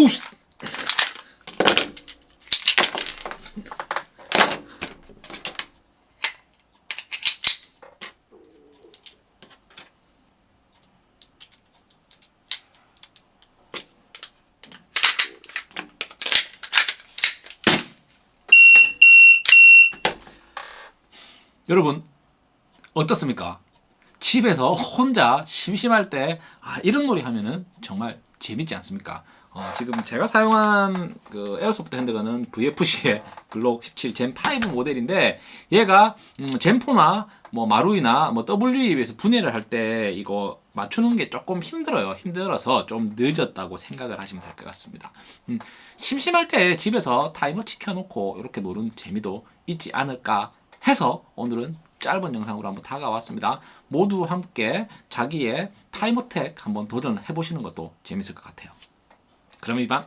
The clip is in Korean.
아우 여러분 어떻습니까? 집에서 혼자 심심할 때 아, 이런 놀이 하면은 정말 재밌지 않습니까? 어, 지금 제가 사용한 그 airsoft handgun은 VFC의 Glock 17 Gen5 모델인데 얘가 음, Gen4나 뭐 마루이나 뭐 W에 비해서 분해를 할 때 이거 맞추는 게 조금 힘들어요. 힘들어서 좀 늦었다고 생각을 하시면 될 것 같습니다. 음, 심심할 때 집에서 타이머 켜놓고 이렇게 노는 재미도 있지 않을까 해서 오늘은 짧은 영상으로 한번 다가왔습니다. 모두 함께 자기의 time attack 한번 도전해 보시는 것도 재밌을 것 같아요. 그럼 이만